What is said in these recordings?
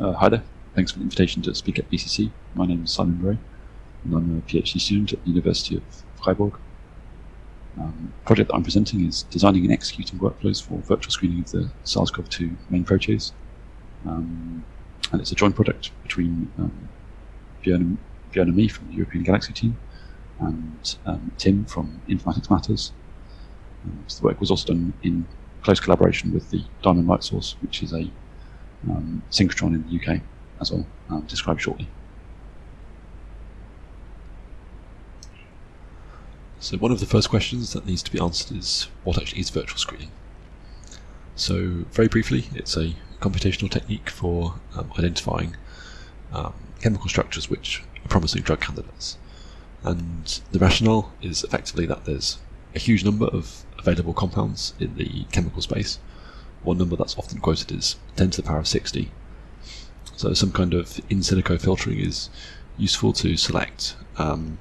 Uh, hi there. Thanks for the invitation to speak at BCC. My name is Simon Bray, and I'm a PhD student at the University of Freiburg. Um, the project that I'm presenting is designing and executing workflows for virtual screening of the SARS-CoV-2 main protease. Um, and it's a joint project between um, and me from the European Galaxy team and um, Tim from Informatics Matters. Um, so the work was also done in close collaboration with the Diamond Light Source, which is a um, synchrotron in the UK, as I'll um, describe shortly. So one of the first questions that needs to be answered is what actually is virtual screening? So very briefly, it's a computational technique for um, identifying um, chemical structures which are promising drug candidates. And the rationale is effectively that there's a huge number of available compounds in the chemical space. One number that's often quoted is 10 to the power of 60. So some kind of in silico filtering is useful to select um,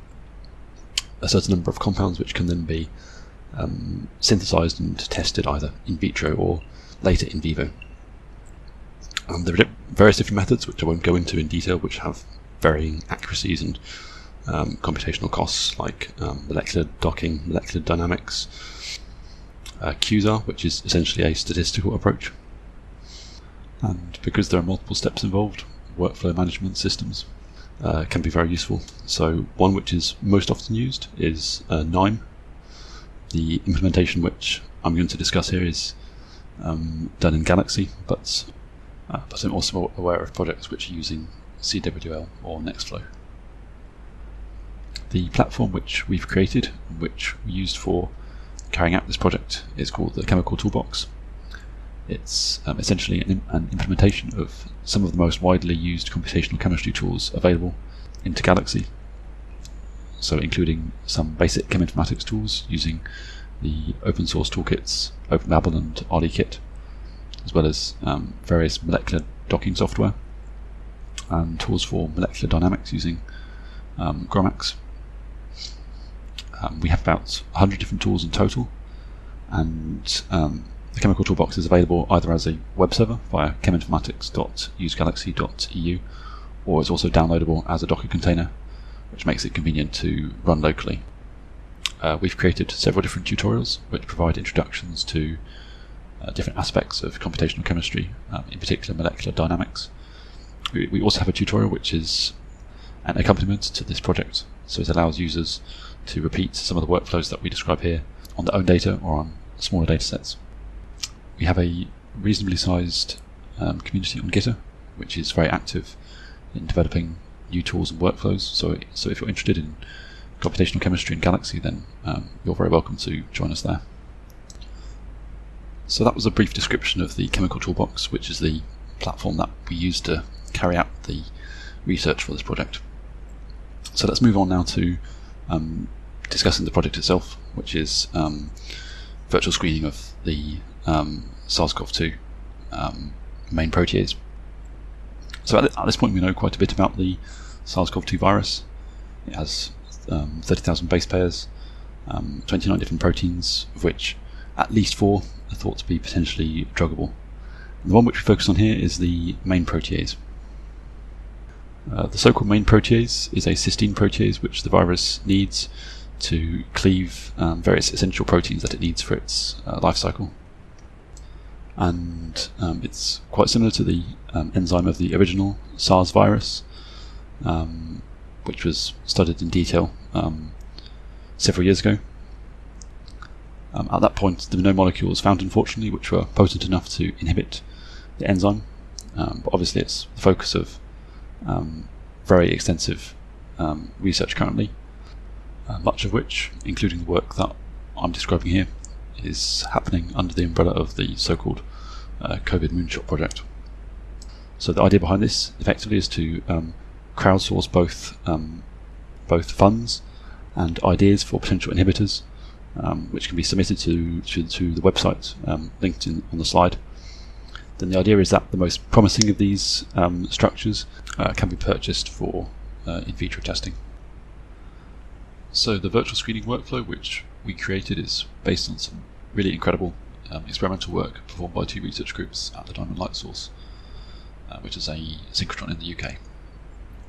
a certain number of compounds which can then be um, synthesized and tested either in vitro or later in vivo. And there are various different methods which I won't go into in detail which have varying accuracies and um, computational costs like um, molecular docking, molecular dynamics, uh, QSAR, which is essentially a statistical approach. And because there are multiple steps involved, workflow management systems uh, can be very useful. So one which is most often used is uh, KNIME. The implementation which I'm going to discuss here is um, done in Galaxy, but, uh, but I'm also aware of projects which are using CWL or Nextflow. The platform which we've created, which we used for carrying out this project, is called the Chemical Toolbox. It's um, essentially an, an, implementation of some of the most widely used computational chemistry tools available into Galaxy. So including some basic cheminformatics tools using the open source toolkits OpenBabel and RDKit, as well as um, various molecular docking software and tools for molecular dynamics using um, GROMACS. Um, we have about 100 different tools in total, and um, the Chemical Toolbox is available either as a web server via cheminformatics.usegalaxy.eu or it's also downloadable as a Docker container, which makes it convenient to run locally. Uh, we've created several different tutorials which provide introductions to uh, different aspects of computational chemistry, um, in particular molecular dynamics. We, we also have a tutorial which is an accompaniment to this project, so it allows users to repeat some of the workflows that we describe here on their own data or on smaller data sets we have a reasonably sized um, community on Gitter, which is very active in developing new tools and workflows. So, so if you're interested in computational chemistry in Galaxy, then um, you're very welcome to join us there. So that was a brief description of the Chemical Toolbox, which is the platform that we use to carry out the research for this project. So let's move on now to um, discussing the project itself, which is um, virtual screening of the um, SARS-CoV-2 um, main protease. So at, at, this point we know quite a bit about the SARS-CoV-2 virus. It has um, 30,000 base pairs, um, 29 different proteins, of which at least four are thought to be potentially druggable. The one which we focus on here is the main protease. Uh, the so-called main protease is a cysteine protease which the virus needs to cleave um, various essential proteins that it needs for its uh, life cycle and um, it's quite similar to the um, enzyme of the original SARS virus, um, which was studied in detail um, several years ago. Um, at that point, there were no molecules found, unfortunately, which were potent enough to inhibit the enzyme. But obviously, it's the focus of very extensive research currently, uh, much of which, including the work that I'm describing here, is happening under the umbrella of the so-called uh, COVID Moonshot project. So the idea behind this, effectively, is to um, crowdsource both um, both funds and ideas for potential inhibitors, um, which can be submitted to to, to the website um, linked in, on the slide. Then the idea is that the most promising of these um, structures uh, can be purchased for uh, in vitro testing. So the virtual screening workflow, which we created, is based on some really incredible um, experimental work performed by two research groups at the Diamond Light Source. uh, which is a synchrotron in the UK.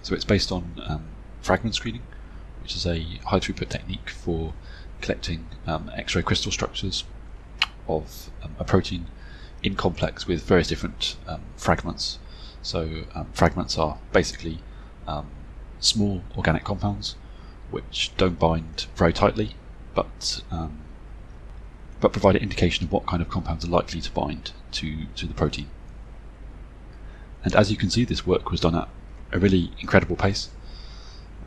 So it's based on um, fragment screening, which is a high throughput technique for collecting um, X-ray crystal structures of um, a protein in complex with various different um, fragments. So um, fragments are basically um, small organic compounds which don't bind very tightly, but um, but provide an indication of what kind of compounds are likely to bind to, to the protein. And as you can see, this work was done at a really incredible pace.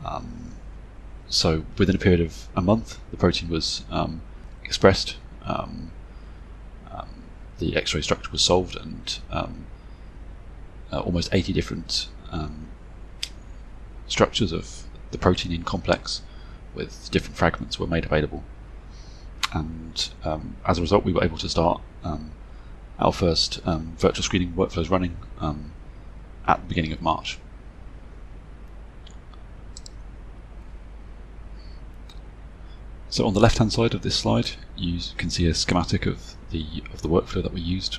Um, so within a period of a month, the protein was um, expressed, um, the X-ray structure was solved, and um, uh, almost 80 different um, structures of the protein in complex with different fragments were made available. And um, as a result, we were able to start um, our first um, virtual screening workflows running um, at the beginning of March. So on the left-hand side of this slide, you can see a schematic of the of the workflow that we used.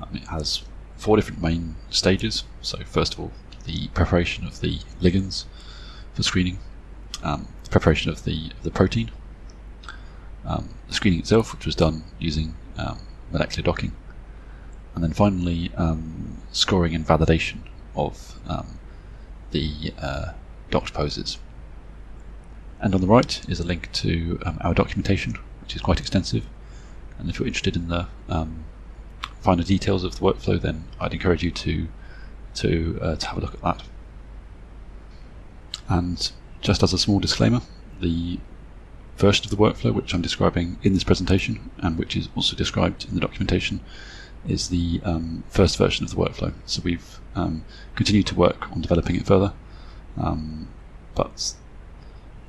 Um, it has four different main stages. So first of all, the preparation of the ligands for screening, um, the preparation of the, the protein, um, the screening itself, which was done using um, molecular docking, and then finally um, scoring and validation of um, the uh, docked poses. And on the right is a link to um, our documentation, which is quite extensive. And if you're interested in the finer details of the workflow, then I'd encourage you to to, uh, to have a look at that. And just as a small disclaimer, the version of the workflow which I'm describing in this presentation and which is also described in the documentation is the um, first version of the workflow. So we've um, continued to work on developing it further, um, but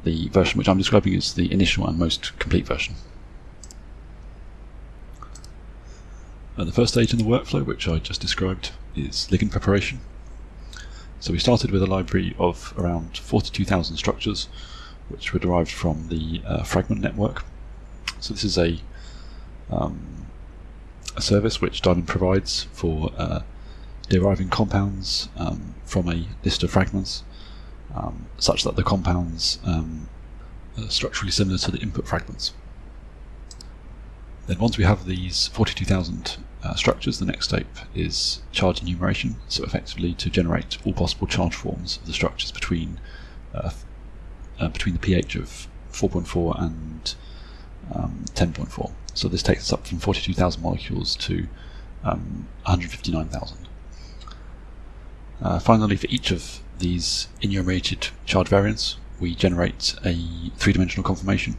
the version which I'm describing is the initial and most complete version. Uh, the first stage in the workflow, which I just described, is ligand preparation. So we started with a library of around 42,000 structures, which were derived from the uh, fragment network. So this is a um, a service which Diamond provides for uh, deriving compounds um, from a list of fragments, um, such that the compounds um, are structurally similar to the input fragments. Then once we have these 42,000 uh, structures, the next step is charge enumeration, so effectively to generate all possible charge forms of the structures between uh, uh, between the pH of 4.4 and um, 10.4. So this takes us up from 42,000 molecules to um, 159,000. Uh, finally, for each of these enumerated charge variants, we generate a three-dimensional conformation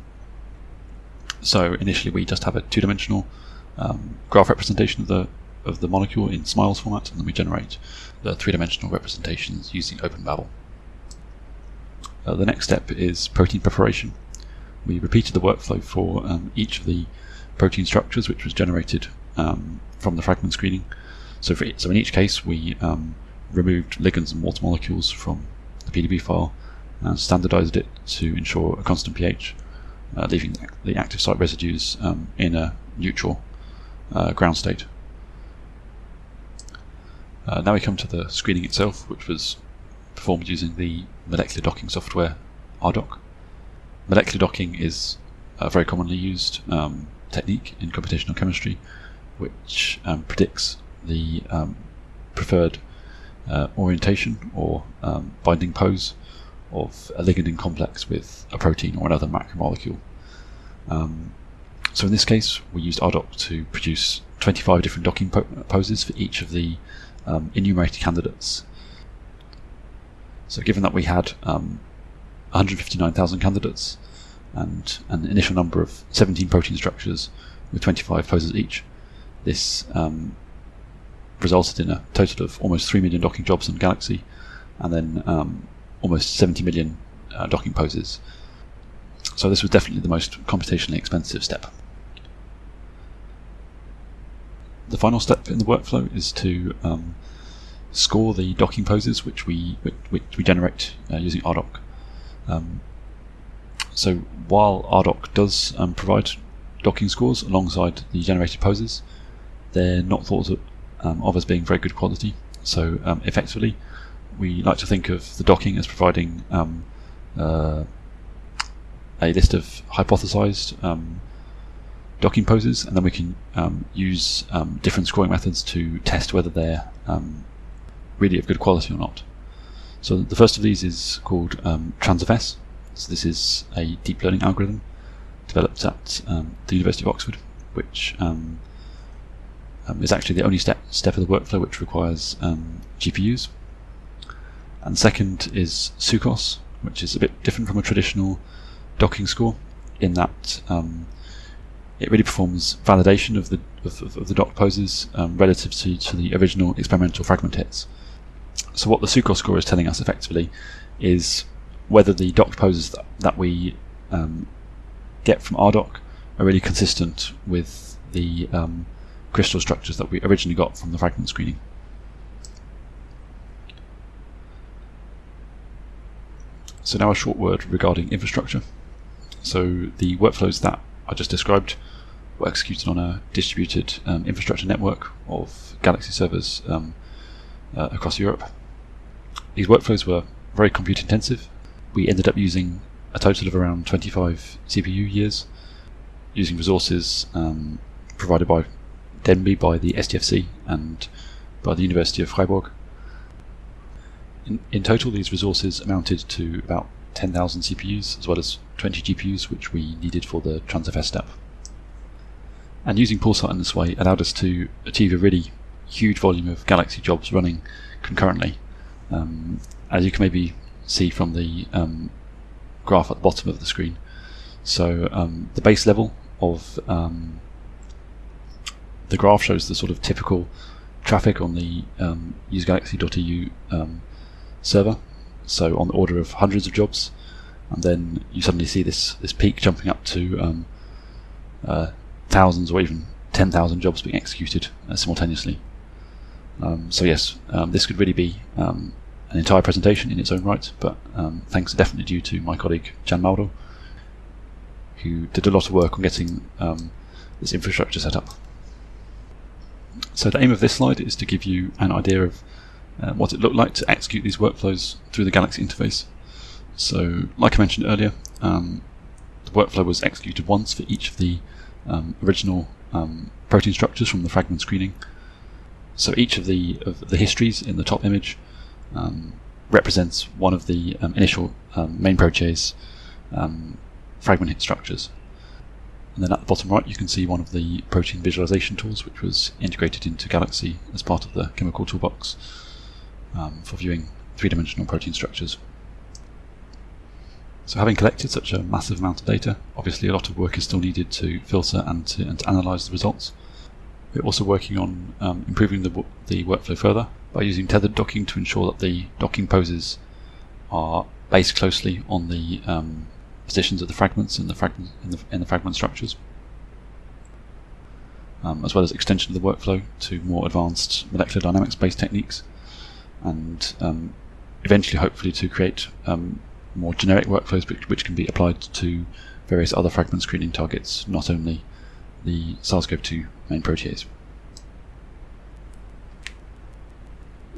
so initially we just have a two-dimensional um, graph representation of the of the molecule in SMILES format, and then we generate the three-dimensional representations using OpenBabel. Uh, the next step is protein preparation. We repeated the workflow for um, each of the protein structures, which was generated um, from the fragment screening. So, for, so in each case, we um, removed ligands and water molecules from the PDB file and standardized it to ensure a constant pH uh, leaving the active site residues um, in a neutral uh, ground state. Uh, now we come to the screening itself, which was performed using the molecular docking software RDock. Molecular docking is a very commonly used um, technique in computational chemistry, which um, predicts the um, preferred uh, orientation or um, binding pose of a liganding complex with a protein or another macromolecule. Um, so in this case, we used RDock to produce 25 different docking po poses for each of the um, enumerated candidates. So given that we had um, 159,000 candidates and an initial number of 17 protein structures with 25 poses each, this um, resulted in a total of almost 3 million docking jobs on Galaxy and then um, almost 70 million uh, docking poses. So this was definitely the most computationally expensive step. The final step in the workflow is to um, score the docking poses which we which, we generate uh, using RDock. Um, so while RDock does um, provide docking scores alongside the generated poses, they're not thought of, um, of as being very good quality. So um, effectively, we like to think of the docking as providing um, uh, a list of hypothesized um, docking poses, and then we can um, use um, different scoring methods to test whether they're really of good quality or not. So the first of these is called um, TransFS. So this is a deep learning algorithm developed at the University of Oxford, which um, is actually the only step step of the workflow which requires GPUs. And second is SUCOS, which is a bit different from a traditional docking score in that um, it really performs validation of the of, of the docked poses um, relative to, to the original experimental fragment hits. So what the SUCOS score is telling us effectively is whether the dock poses that, that we um, get from RDoC are really consistent with the um, crystal structures that we originally got from the fragment screening. So now a short word regarding infrastructure. So the workflows that I just described were executed on a distributed um, infrastructure network of Galaxy servers um, uh, across Europe. These workflows were very compute intensive. We ended up using a total of around 25 CPU years, using resources um, provided by Denby by the SDFC and by the University of Freiburg. In, in total, these resources amounted to about 10,000 CPUs as well as 20 GPUs, which we needed for the TransFS step. And using Poolsite in this way allowed us to achieve a really huge volume of Galaxy jobs running concurrently. Um, as you can maybe see from the um, graph at the bottom of the screen. So um, the base level of um, the graph shows the sort of typical traffic on the um, usegalaxy.eu um, server, so on the order of hundreds of jobs, and then you suddenly see this this peak jumping up to um, uh, thousands or even 10,000 jobs being executed uh, simultaneously. Um, so yes, um, this could really be um, an entire presentation in its own right, but thanks are definitely due to my colleague Jan Mauldel, who did a lot of work on getting this infrastructure set up. So the aim of this slide is to give you an idea of uh, what it looked like to execute these workflows through the Galaxy interface. So, like I mentioned earlier, um, the workflow was executed once for each of the um, original um, protein structures from the fragment screening. So each of the of the histories in the top image um, represents one of the um, initial um, main protease fragment hit structures. And then at the bottom right, you can see one of the protein visualization tools, which was integrated into Galaxy as part of the chemical toolbox um, for viewing three-dimensional protein structures. So having collected such a massive amount of data, obviously a lot of work is still needed to filter and to, and to analyze the results. We're also working on um, improving the, the workflow further by using tethered docking to ensure that the docking poses are based closely on the um, positions of the fragments in the fragment, in the, in the fragment structures. Um, as well as extension of the workflow to more advanced molecular dynamics based techniques and um, eventually hopefully to create um, more generic workflows which, which, can be applied to various other fragment screening targets, not only the SARS-CoV-2 main protease.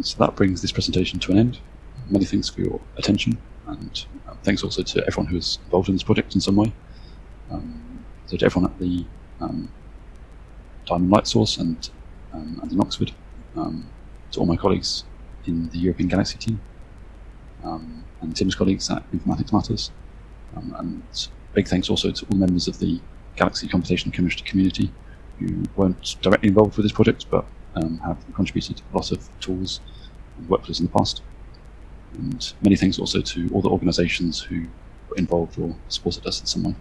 So that brings this presentation to an end. Many thanks for your attention, and uh, thanks also to everyone who is involved in this project in some way. Um, so to everyone at the um, Diamond Light Source and, um, and in Oxford, um, to all my colleagues in the European Galaxy team, um, and Tim's colleagues at Informatics Matters. Um, and big thanks also to all members of the Galaxy Computational Chemistry community who weren't directly involved with this project but have contributed a lot of tools and workflows in the past. And many thanks also to all the organisations who were involved or supported us in some way.